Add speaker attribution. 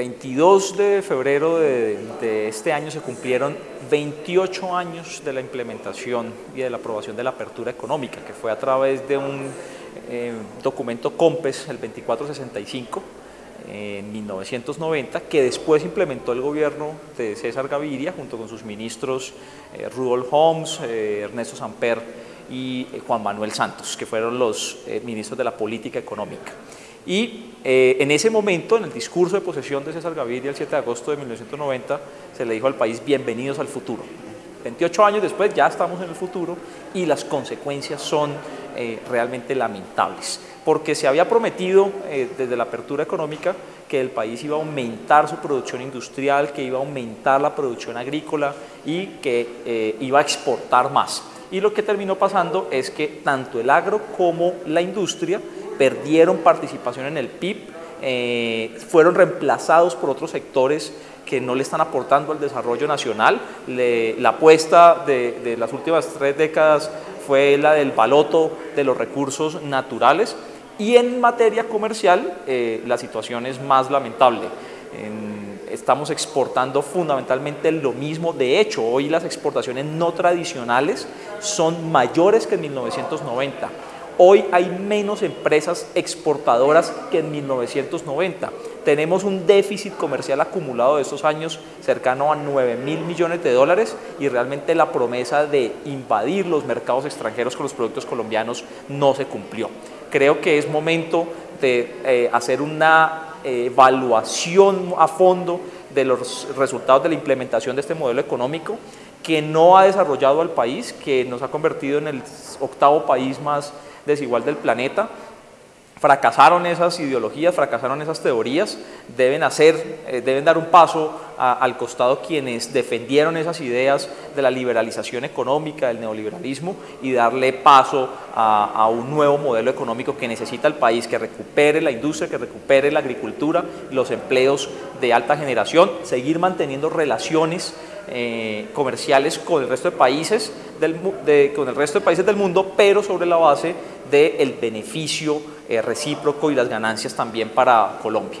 Speaker 1: 22 de febrero de, este año se cumplieron 28 años de la implementación y de la aprobación de la apertura económica, que fue a través de un eh, documento COMPES, el 2465, en 1990, que después implementó el gobierno de César Gaviria junto con sus ministros eh, Rudolf Holmes, eh, Ernesto Samper y eh, Juan Manuel Santos, que fueron los ministros de la política económica. Y en ese momento, en el discurso de posesión de César Gaviria el 7 de agosto de 1990, se le dijo al país bienvenidos al futuro. 28 años después ya estamos en el futuro y las consecuencias son realmente lamentables porque se había prometido eh, desde la apertura económica que el país iba a aumentar su producción industrial, que iba a aumentar la producción agrícola y que eh, iba a exportar más. Y lo que terminó pasando es que tanto el agro como la industria perdieron participación en el PIB, eh, fueron reemplazados por otros sectores que no le están aportando al desarrollo nacional. la apuesta de, las últimas tres décadas fue la del baloto de los recursos naturales y en materia comercial eh, la situación es más lamentable. Estamos exportando fundamentalmente lo mismo, de hecho hoy las exportaciones no tradicionales son mayores que en 1990. Hoy hay menos empresas exportadoras que en 1990. Tenemos un déficit comercial acumulado de estos años cercano a 9 mil millones de dólares y realmente la promesa de invadir los mercados extranjeros con los productos colombianos no se cumplió creo que es momento de eh, hacer una evaluación a fondo de los resultados de la implementación de este modelo económico que no ha desarrollado al país, que nos ha convertido en el octavo país más desigual del planeta. Fracasaron esas ideologías, fracasaron esas teorías, deben, hacer, eh, deben dar un paso al costado quienes defendieron esas ideas de la liberalización económica, del neoliberalismo y darle paso a, un nuevo modelo económico que necesita el país, que recupere la industria, que recupere la agricultura, los empleos de alta generación, seguir manteniendo relaciones eh, comerciales con el resto de países del, con el resto de países del mundo, pero sobre la base del beneficio eh, recíproco y las ganancias también para Colombia.